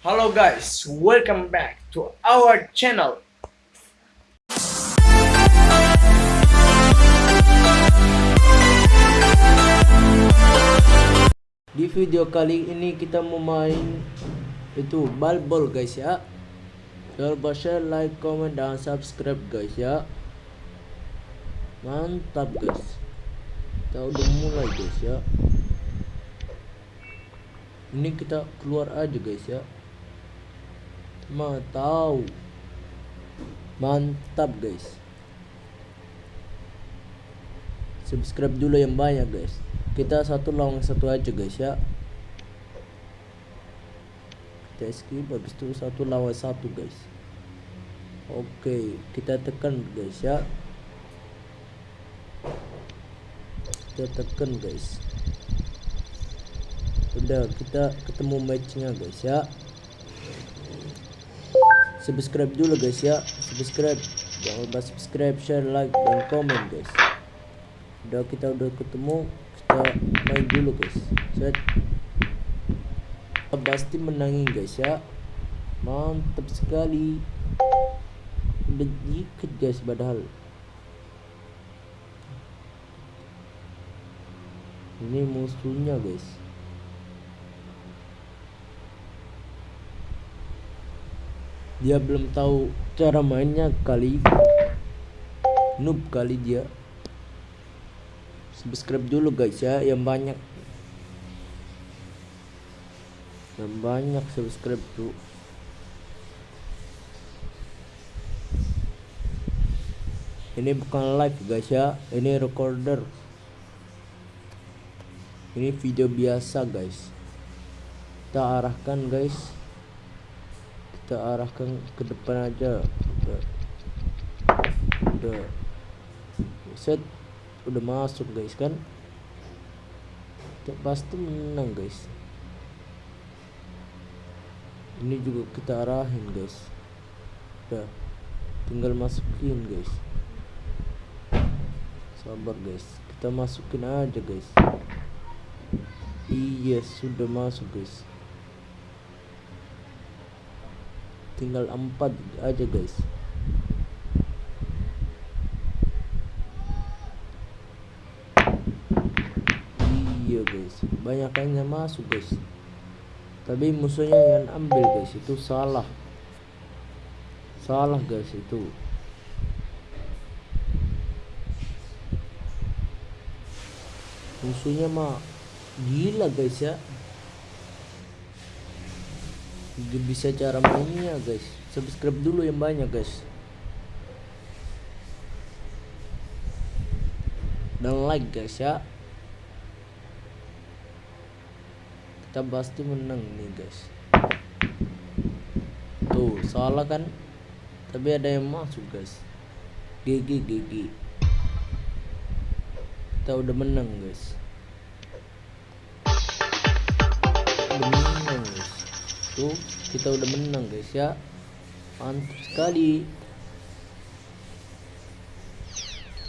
Halo guys, welcome back to our channel. Di video kali ini kita mau main itu balbol guys ya. Jangan lupa share, like, comment, dan subscribe guys ya. Mantap guys. Kita udah mulai guys ya. Ini kita keluar aja guys ya. Tahu. Mantap guys. Subscribe dulu yang banyak guys. Kita satu lawan satu aja guys ya. Kita skip habis itu satu lawan satu guys. Oke kita tekan guys ya. Kita tekan guys. Udah kita ketemu matchnya guys ya subscribe dulu guys ya. Subscribe. Jangan lupa subscribe share like dan komen guys. Udah kita udah ketemu kita main dulu guys. Set. Pasti menangin guys ya. Mantap sekali. Udah guys padahal. Ini musuhnya guys dia belum tahu cara mainnya kali. Noob kali dia. Subscribe dulu guys ya yang banyak. Yang banyak subscribe tuh ini bukan live guys ya. Ini recorder. Ini video biasa guys. Kita arahkan guys kita arahkan ke depan aja. Udah. Udah. Set udah masuk guys kan? Kita pasti menang guys. Ini juga kita arahin guys. Udah. Tinggal masukin guys. Sabar guys. Kita masukin aja guys. Iya sudah masuk guys tinggal empat aja guys. Iya guys. Banyak yang masuk guys. Tapi musuhnya yang ambil guys itu salah. Salah guys itu. Musuhnya mah gila guys ya bisa cara mainnya guys. Subscribe dulu yang banyak guys. Dan like guys ya. Kita pasti menang nih guys. Tuh salah kan? Tapi ada yang masuk guys. GG GG kita udah menang guys tuh kita udah menang guys ya. Mantap sekali.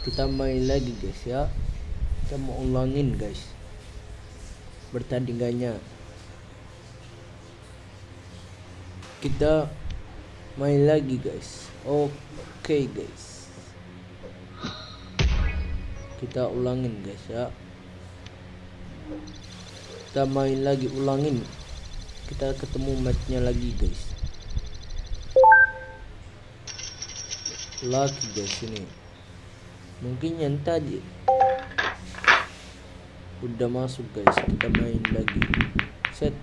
Kita main lagi guys ya. Kita mau ulangin guys bertandingannya kita main lagi guys. Oke okay, guys. Kita ulangin guys ya. Kita main lagi ulangin kita ketemu matchnya lagi guys. Lagi guys ini. Mungkin yang tadi udah masuk guys. Kita main lagi. Set.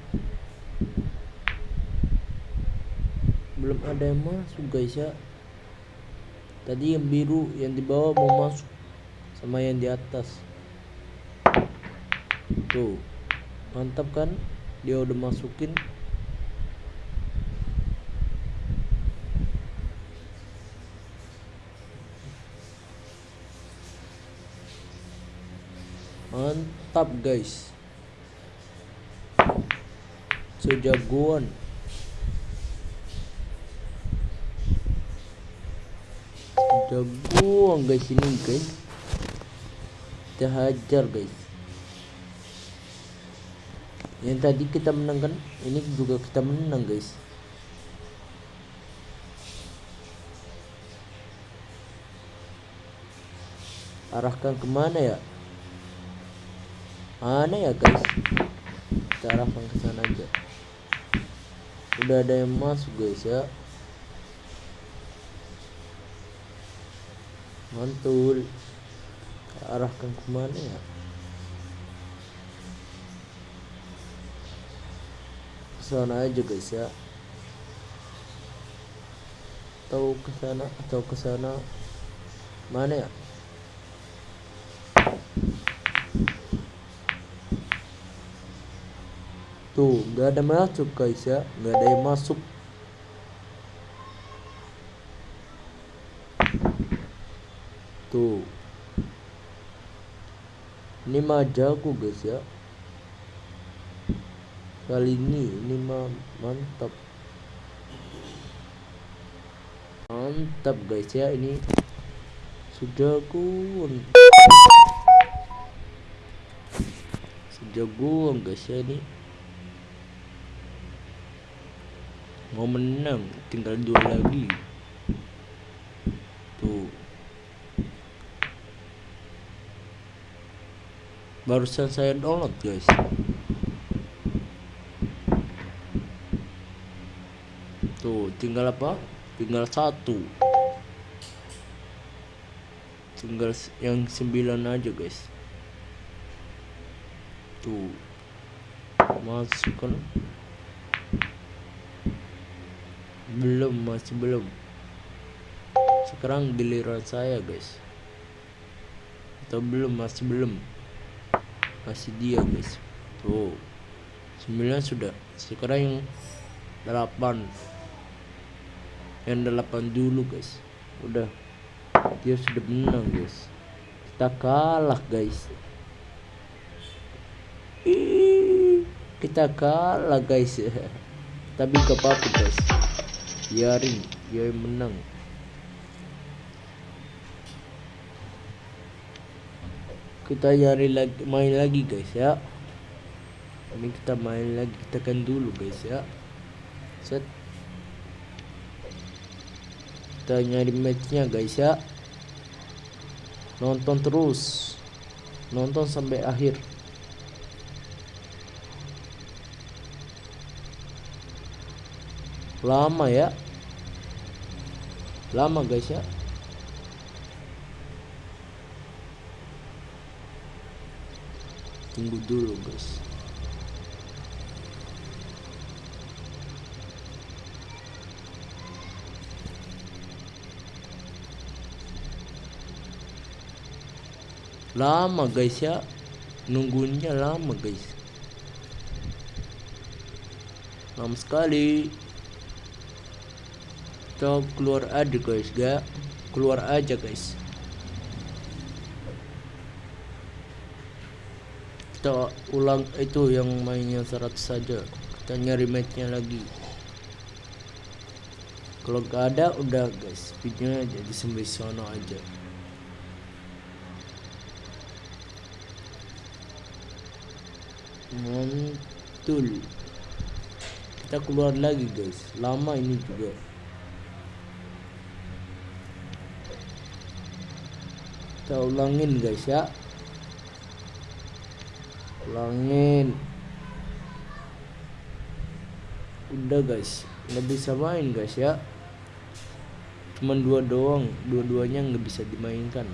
Belum ada yang masuk guys ya. Tadi yang biru yang di bawah mau masuk. Sama yang di atas. Tuh. Mantap kan dia udah masukin. Mantap guys. Sejagoan. Jagoan guys ini guys. Kita hajar guys yang tadi kita menang kan? Ini juga kita menang guys. Arahkan ke mana ya? Mana ya guys? Kita arahkan ke sana aja. Udah ada yang masuk guys ya. Mantul. Arahkan ke mana ya sana aja guys ya. Atau ke sana atau ke sana mana ya? Tuh nggak ada masuk guys ya. Nggak ada yang masuk. Tuh. Ini mah jago guys ya kali ini ini mah mantap. Mantap guys ya ini sudah kun sejagoan guys ya ini. Mau menang tinggal dua lagi. Tuh. Barusan saya download guys tuh tinggal apa? Tinggal satu. Tinggal yang sembilan aja guys. Tuh. Masukkan belum masih belum. Sekarang giliran saya guys. Atau belum masih belum. Masih dia guys. Tuh. Sembilan sudah. Sekarang yang delapan yang delapan dulu guys. Udah. Dia sudah menang guys. Kita kalah guys. Kita kalah guys. Tapi gak apa-apa guys. Biarin dia menang. Kita nyari lagi main lagi guys ya. Ini kita main lagi kita kan dulu guys ya. Set kita nyari matchnya guys ya. Nonton terus. Nonton sampai akhir. Lama ya. Lama guys ya. Tunggu dulu guys lama guys ya. Nunggunya lama guys. Lama sekali. Kita keluar aja guys gak keluar aja guys. Kita ulang itu yang mainnya 100 saja. Kita nyari matchnya lagi. Kalau gak ada udah guys. Videonya jadi sampai sono aja mantul kita keluar lagi guys. Lama ini juga. Kita ulangin guys ya. Ulangin. Udah guys. Nggak bisa main guys ya. Cuman dua doang. Dua-duanya nggak bisa dimainkan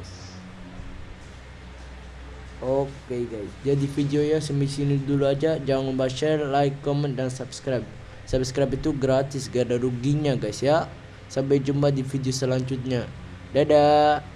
Oke guys, jadi videonya sampai sini dulu aja. Jangan lupa share, like, comment, dan subscribe. Subscribe itu gratis, gak ada ruginya guys ya. Sampai jumpa di video selanjutnya. Dadah.